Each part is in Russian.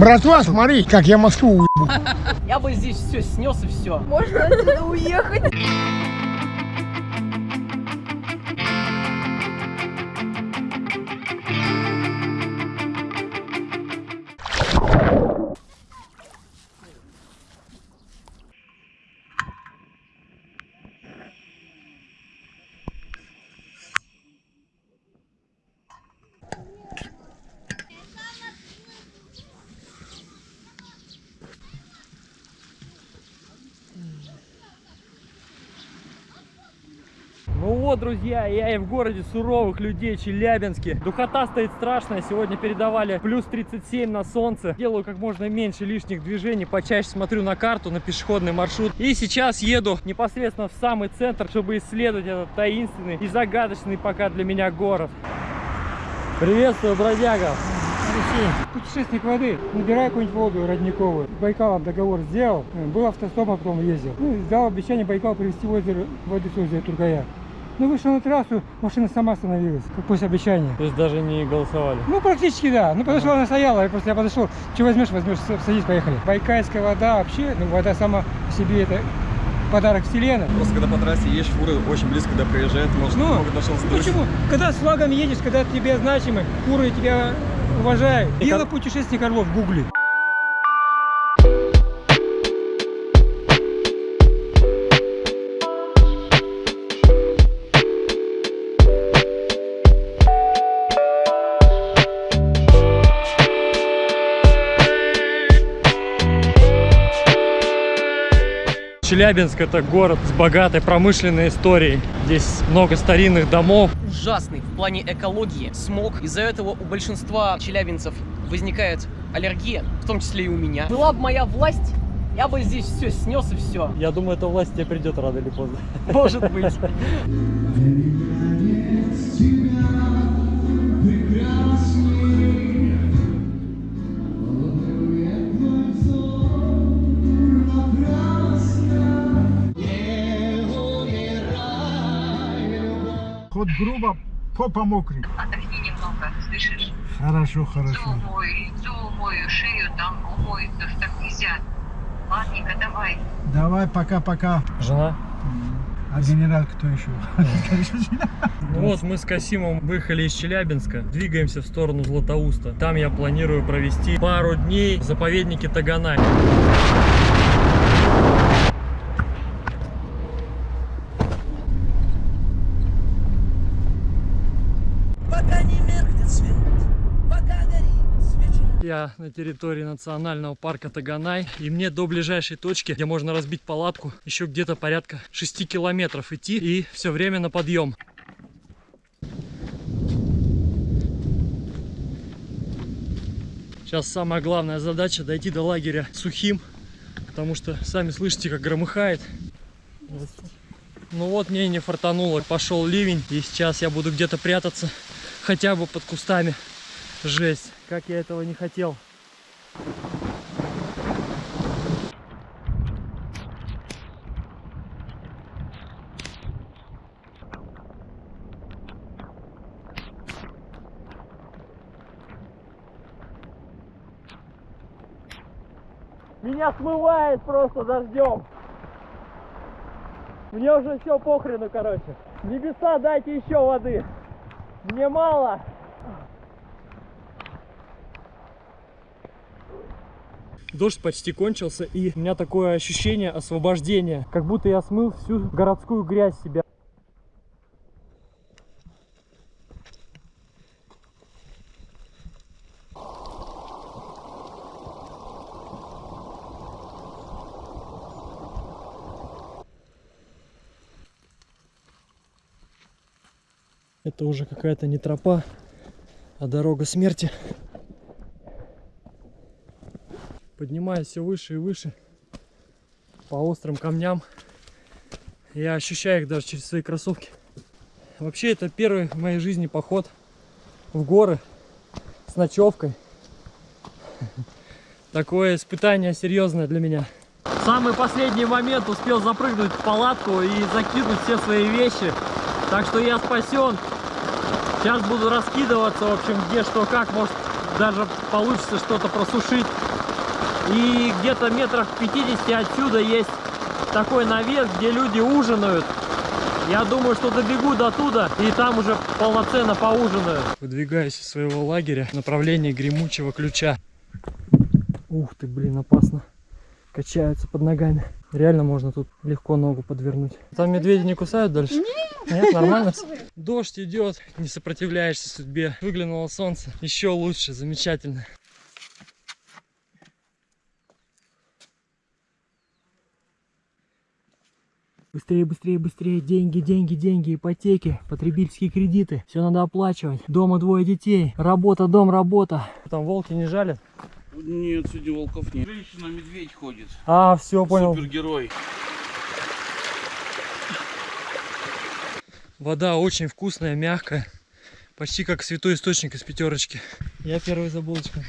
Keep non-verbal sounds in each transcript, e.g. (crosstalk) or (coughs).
Братва, смотри, как я Москву уебу. (laughs) Я бы здесь все снес и все. Можно отсюда уехать? Ну вот, друзья, я и в городе суровых людей Челябинске. Духота стоит страшная. Сегодня передавали плюс 37 на солнце. Делаю как можно меньше лишних движений. Почаще смотрю на карту, на пешеходный маршрут. И сейчас еду непосредственно в самый центр, чтобы исследовать этот таинственный и загадочный пока для меня город. Приветствую, бродяга. Алексей, путешественник воды, набирай какую-нибудь воду родниковую. Байкалом договор сделал, э, был автостопом, потом ездил. Ну, дал обещание Байкал привезти в озеро, воду с озера Тургая. Ну, вышел на трассу, машина сама остановилась, как после обещания. То есть даже не голосовали. Ну, практически да. Ну, потому что она стояла, я просто я подошел, что возьмешь, возьмешь, садись, поехали. Байкальская вода вообще, ну, вода сама по себе это подарок вселенной. Просто когда по трассе едешь, фуры очень близко, когда проезжает, может, Ну, могут нашел Ну, почему? Когда с флагом едешь, когда тебе значимы, куры тебя уважают. И Дело как- путешественник Орлов в Челябинск это город с богатой промышленной историей. Здесь много старинных домов. Ужасный в плане экологии, смог. Из-за этого у большинства челябинцев возникает аллергия, в том числе и у меня. Была бы моя власть, я бы здесь все снес и все. Я думаю, эта власть тебе придет рано или поздно. Может быть. (laughs) Хоть грубо, попа мокрый. Отдохни немного, слышишь? Хорошо, Лицо хорошо. умой, лицо умой, шею там умой, то что так нельзя. Ладненько, давай. Давай, пока-пока. Жена? А генерал кто еще? Ну вот мы с Касимом выехали из Челябинска, двигаемся в сторону Златоуста. Там я планирую провести пару дней в заповеднике Таганай. Я на территории национального парка Таганай, и мне до ближайшей точки, где можно разбить палатку, еще где-то порядка 6 километров идти, и все время на подъем. Сейчас самая главная задача дойти до лагеря сухим, потому что сами слышите, как громыхает. Ну вот мне не фартануло, пошел ливень, и сейчас я буду где-то прятаться, хотя бы под кустами. Жесть, как я этого не хотел. Меня смывает просто дождем. Мне уже все похрену, короче. Небеса, дайте еще воды. Мне мало. Дождь почти кончился, и у меня такое ощущение освобождения, как будто я смыл всю городскую грязь себя. Это уже какая-то не тропа, а дорога смерти. Поднимаюсь все выше и выше по острым камням. Я ощущаю их даже через свои кроссовки. Вообще это первый в моей жизни поход в горы с ночевкой. (laughs) Такое испытание серьезное для меня. В самый последний момент успел запрыгнуть в палатку и закинуть все свои вещи. Так что я спасен. Сейчас буду раскидываться, в общем, где что как. Может, даже получится что-то просушить. И где-то метрах в 50 отсюда есть такой навес, где люди ужинают. Я думаю, что добегу до туда и там уже полноценно поужинаю. Выдвигаюсь из своего лагеря в направлении гремучего ключа. Ух ты, блин, опасно. Качаются под ногами. Реально можно тут легко ногу подвернуть. Там медведи не кусают дальше? Нет. Нет, нормально? (laughs) Дождь идет, не сопротивляешься судьбе. Выглянуло солнце. Еще лучше, замечательно. Быстрее, быстрее, быстрее. Деньги, деньги, деньги, ипотеки, потребительские кредиты. Все надо оплачивать. Дома двое детей. Работа, дом, работа. Там волки не жалят? Нет, сегодня волков нет. Женщина-медведь ходит. А, все, понял. Супергерой. Вода очень вкусная, мягкая. Почти как святой источник из пятерочки. Я первый за булочкой.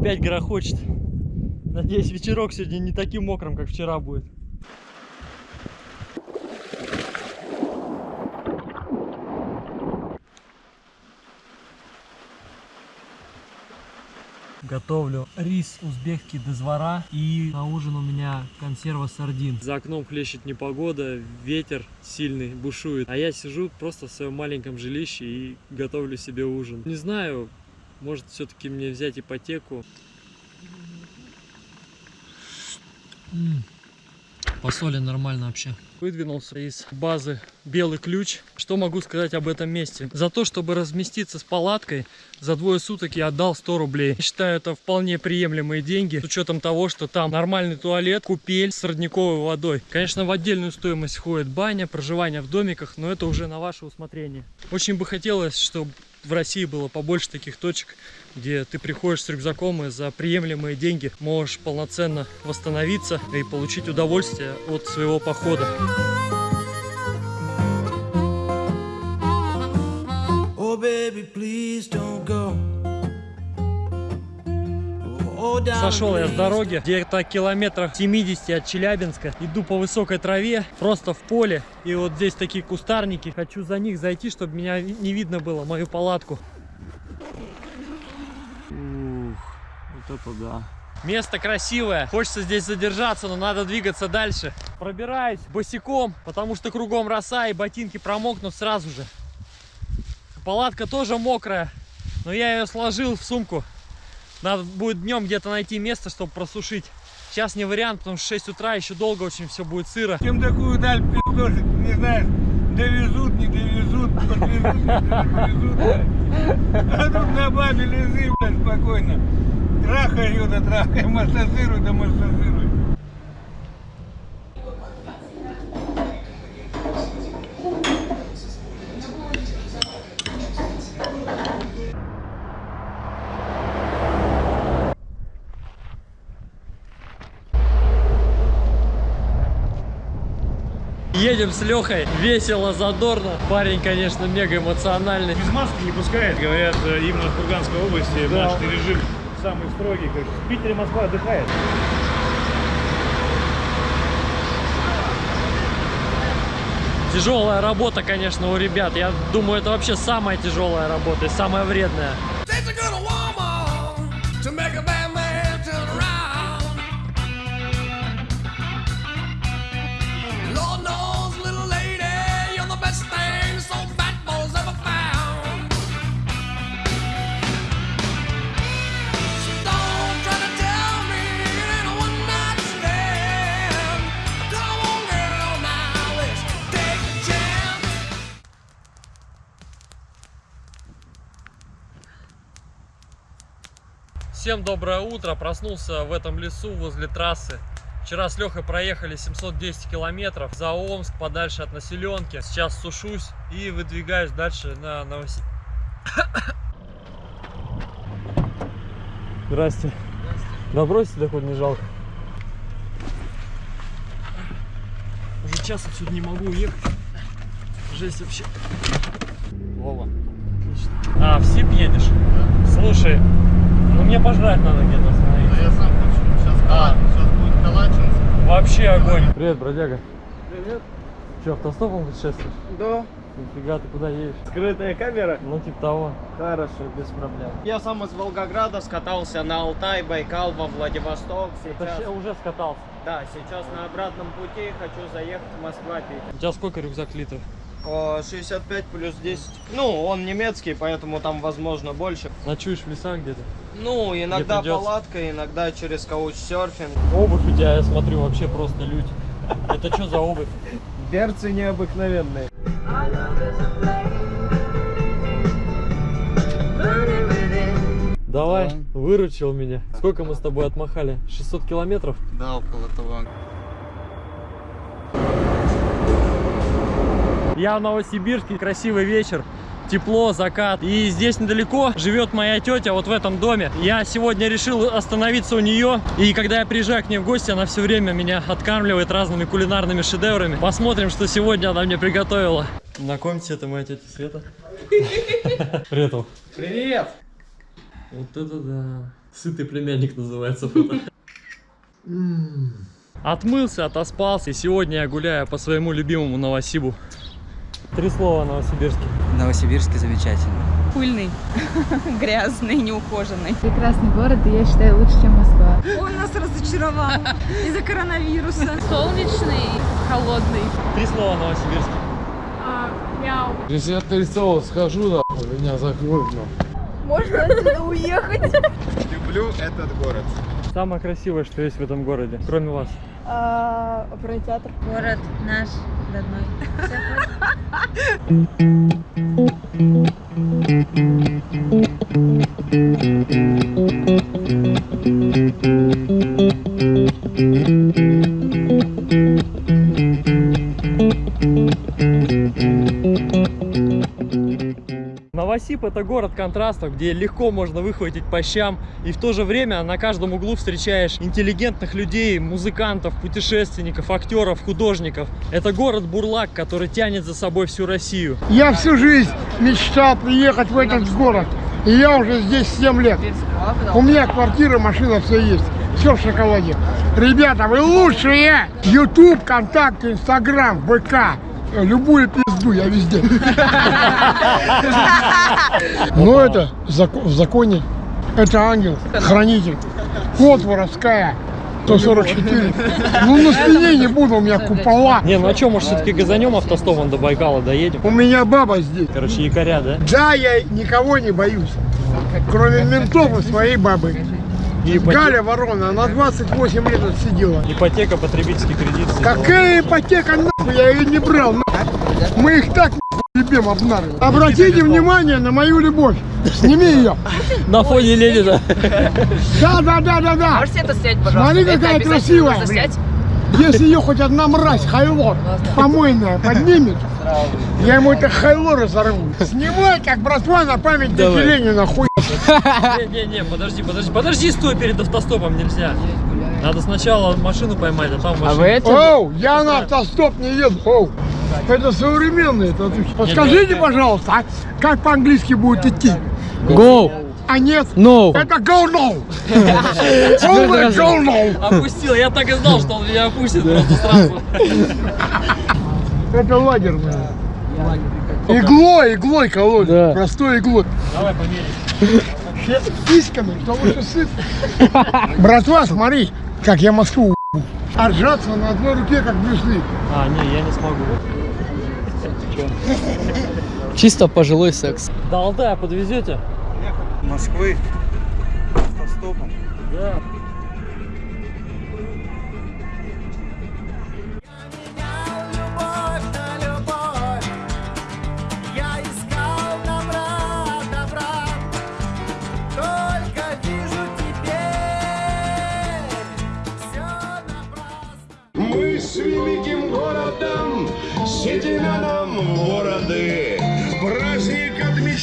Опять грохочет. Надеюсь, вечерок сегодня не таким мокрым, как вчера будет. Готовлю рис узбекский дозвора и на ужин у меня консерва сардин. За окном хлещет непогода, ветер сильный бушует, а я сижу просто в своем маленьком жилище и готовлю себе ужин. Не знаю, может все-таки мне взять ипотеку. По соли нормально вообще. Выдвинулся из базы Белый Ключ. Что могу сказать об этом месте? За то, чтобы разместиться с палаткой, за двое суток я отдал 100 рублей. Считаю, это вполне приемлемые деньги, с учетом того, что там нормальный туалет, купель с родниковой водой. Конечно, в отдельную стоимость входит баня, проживание в домиках, но это уже на ваше усмотрение. Очень бы хотелось, чтобы в России было побольше таких точек, где ты приходишь с рюкзаком и за приемлемые деньги можешь полноценно восстановиться и получить удовольствие от своего похода. Oh, baby, please don't go. Сошел я с дороги, где-то километрах 70 от Челябинска. Иду по высокой траве, просто в поле. И вот здесь такие кустарники. Хочу за них зайти, чтобы меня не видно было, мою палатку. Ух, вот это да. Место красивое, хочется здесь задержаться, но надо двигаться дальше. Пробираюсь босиком, потому что кругом роса и ботинки промокнут сразу же. Палатка тоже мокрая, но я ее сложил в сумку. Надо будет днем где-то найти место, чтобы просушить. Сейчас не вариант, потому что 6 утра еще долго очень все будет сыро. Чем такую даль пиздошить, не знаешь, довезут, не довезут, подвезут, не довезут. А тут на бабе лежи, блядь, спокойно. Трахай ее, да трахай, массажируй, да массажируй. Едем с Лехой, весело, задорно. Парень, конечно, мега эмоциональный. Без маски не пускает, говорят, э, именно в Курганской области Да. наш режим самый строгий. Как в Питере Москва отдыхает. Тяжелая работа, конечно, у ребят. Я думаю, это вообще самая тяжелая работа и самая вредная. Всем доброе утро. Проснулся в этом лесу возле трассы. Вчера с Лехой проехали 710 километров за Омск, подальше от населенки. Сейчас сушусь и выдвигаюсь дальше на Новосибирск. (coughs) Здрасте. Да бросьте, да хоть не жалко. Уже час отсюда не могу уехать. Жесть вообще. Вова. Отлично. А, в СИП едешь? Слушай, ну мне пожрать надо где-то остановиться. Я сам хочу. Сейчас, А. сейчас будет Калачинск. Вообще огонь. Привет, бродяга. Привет. Че, автостопом путешествуешь? Да. Нифига, ты куда едешь? Скрытая камера? Ну, типа того. Хорошо, без проблем. Я сам из Волгограда скатался на Алтай, Байкал, во Владивосток. Это Сейчас, ща- уже скатался. да, сейчас на обратном пути хочу заехать в Москва пить. У тебя сколько рюкзак литров? О, 65 плюс 10. Ну, он немецкий, поэтому там возможно больше. Ночуешь в лесах где-то? Ну, иногда придётся. палатка, иногда через каучсерфинг. Обувь у тебя, я смотрю, вообще просто лють. Это что за обувь? Берцы необыкновенные. Давай, выручил меня. Сколько мы с тобой отмахали? 600 километров? Да, около того. Я в Новосибирске, красивый вечер, тепло, закат. И здесь недалеко живет моя тетя, вот в этом доме. Я сегодня решил остановиться у нее. И когда я приезжаю к ней в гости, она все время меня откармливает разными кулинарными шедеврами. Посмотрим, что сегодня она мне приготовила. Знакомьтесь, это моя тетя Света. (laughs) Привет. Привет! Вот это да. Сытый племянник называется фото. Отмылся, отоспался. И сегодня я гуляю по своему любимому Новосибу. Три слова о Новосибирске. Новосибирск замечательно. Пыльный, (laughs) грязный, неухоженный. Прекрасный город, и я считаю лучше, чем Москва. Он нас разочаровал из-за коронавируса. Солнечный, холодный. Три слова о Новосибирске. мяу. Если я три слова скажу, нахуй, меня закроют, нахуй. Можно отсюда уехать? Люблю этот город. Самое красивое, что есть в этом городе, кроме вас. Оперный театр. Город наш родной. Новосиб это город контрастов, где легко можно выхватить по щам, и в то же время на каждом углу встречаешь интеллигентных людей, музыкантов, путешественников, актеров, художников. Это город Бурлак, который тянет за собой всю Россию. Я всю жизнь мечтал приехать в этот город. И я уже здесь 7 лет. У меня квартира, машина, все есть. Все в шоколаде. Ребята, вы лучшие! YouTube, ВКонтакте, Инстаграм, ВК. Любую пизду, я везде. (laughs) Но это в законе. Это ангел, хранитель. Кот воровская. 144. Ну на спине не буду, у меня купола. Не, ну а что, может все-таки газанем автостопом до Байкала доедем? У меня баба здесь. Короче, якоря, да? Да, я никого не боюсь. Кроме ментов и своей бабы. И ипоте- Галя Ворона, она 28 лет отсидела. Ипотека, потребительский кредит. все дела. Какая ипотека, нахуй, я ее не брал, нахуй. Мы их так любим обнарывать. Обратите внимание на мою любовь. Сними ее. На фоне Ленина. Да, да, да, да, да. Можете это снять, пожалуйста? Смотри, какая красивая. Если ее хоть одна мразь, хайло, помойная, поднимет, я ему это хайло разорву. (laughs) Снимай, как братва на память дяди Давай. Ленина, хуй. Не-не-не, подожди, подожди, подожди, стой перед автостопом, нельзя. Надо сначала машину поймать, а там машину. Оу, я на автостоп не еду. Оу. Это современный. Это... Подскажите, пожалуйста, а как по-английски будет идти? Go! А нет? No! Это go no! (laughs) Полное go no! Опустил, я так и знал, что он меня опустит просто сразу. Это лагерное. Иглой, иглой колоть. Простой иглой. Давай померим. Все Письками, кто лучше сыт. Братва, смотри, как я Москву. А ржаться на одной руке, как Брюс Ли. А, не, я не смогу. Чисто пожилой секс. До Алтая подвезете? Москвы автостопом. Да.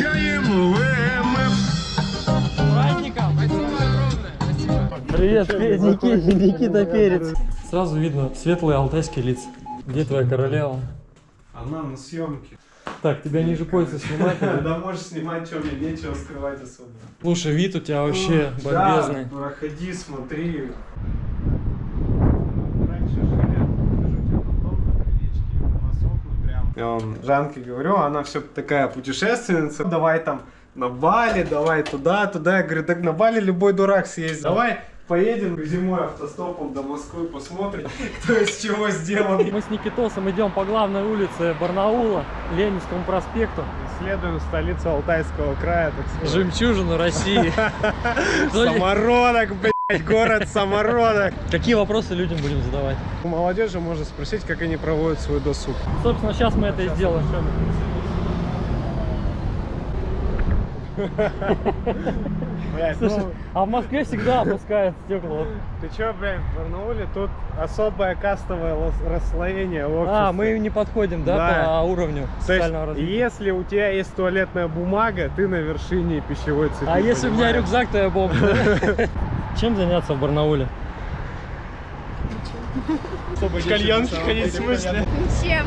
Отмечаем ВМФ. Праздником! Привет, Никита, Никита Перец. Сразу видно светлые алтайские лица. Где твоя королева? Она на съемке. Так, тебя ниже пояса снимать? (laughs) Да можешь снимать, что мне нечего скрывать особо. Слушай, вид у тебя вообще бомбезный. Да, проходи, смотри. Раньше жили, покажу тебе потом, на крылечке, у нас окна прям. Я вам Жанке говорю, она все такая путешественница. Давай там на Бали, давай туда, туда. Я говорю, так на Бали любой дурак съездит. Давай поедем зимой автостопом до Москвы, посмотрим, (laughs) кто из чего сделан. Мы с Никитосом идем по главной улице Барнаула, Ленинскому проспекту. Исследуем столицу Алтайского края, так сказать. Жемчужину России. (laughs) Самородок, блядь, (laughs) город самородок. Какие вопросы людям будем задавать? У молодежи можно спросить, как они проводят свой досуг. Собственно, сейчас мы это и сделаем. Блядь, Слушай, ну, а в Москве всегда опускают стекло. ты чё, блядь, в Барнауле тут особое кастовое расслоение общества. А, мы не подходим, да, Да. по уровню То есть, социального развития. если у тебя есть туалетная бумага, ты на вершине пищевой цепи. А если у меня рюкзак, то я бомж. (laughs) Чем заняться в Барнауле? Кальянки ходить в смысле? Ничем.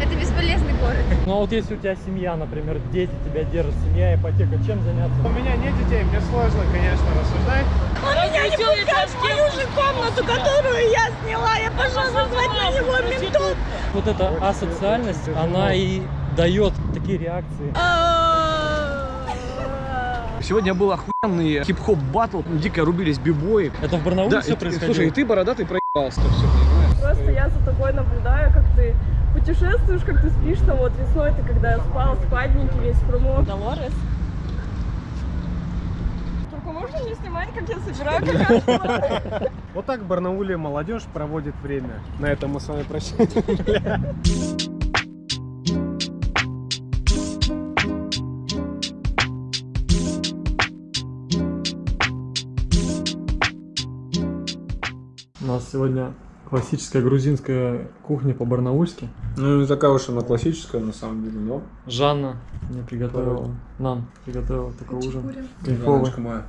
Это бесполезный город. Ну а вот если у тебя семья, например, дети тебя держат, семья, ипотека, чем заняться? У меня нет детей, мне сложно, конечно, рассуждать. Он меня не пускает в мою же комнату, которую я сняла. Я пошла назвать на него ментов. Вот эта асоциальность, она и дает такие реакции. Сегодня был охуенный хип-хоп батл, дико рубились бибои. Это в Барнауле Да, все и- происходило? Слушай, и ты бородатый проебался, все, понимаешь? Просто я за тобой наблюдаю, как ты путешествуешь, как ты спишь там вот весной, ты когда спал, спадники весь промок. Долорес. Только можно не снимать, как я собираю какашку? Вот так в Барнауле молодежь проводит время. На этом мы с вами прощаемся. (laughs) сегодня классическая грузинская кухня по-барнаульски. Ну, не такая уж она классическая, на самом деле, но... Жанна мне приготовила, нам приготовила такой ужин. Кайфовый. моя.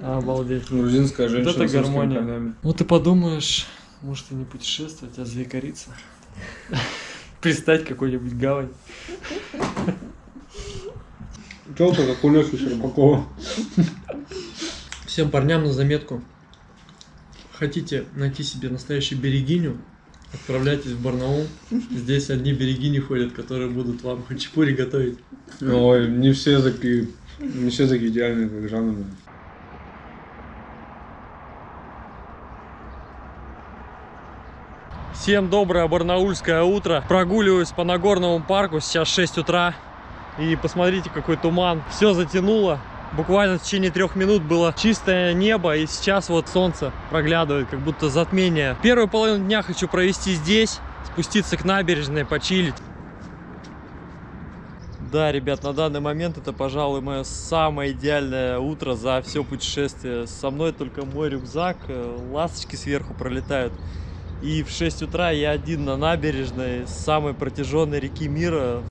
(laughs) Обалдеть. Грузинская женщина Вот это гармония. корнями. Вот ты подумаешь, может и не путешествовать, а заикариться. (laughs) Пристать какой-нибудь гавань. Челка, как у Лёхи Щербакова. Всем парням на заметку. Хотите найти себе настоящую берегиню? Отправляйтесь в Барнаул. Здесь одни берегини ходят, которые будут вам хачапури готовить. Ой, не все такие, не все такие идеальные, как Жанна. Всем доброе барнаульское утро. Прогуливаюсь по Нагорному парку. Сейчас 6 утра. И посмотрите, какой туман. Все затянуло. Буквально в течение трех минут было чистое небо, и сейчас вот солнце проглядывает, как будто затмение. Первую половину дня хочу провести здесь, спуститься к набережной, почилить. Да, ребят, на данный момент это, пожалуй, мое самое идеальное утро за все путешествие. Со мной только мой рюкзак, э, ласточки сверху пролетают. И в 6 утра я один на набережной самой протяженной реки мира.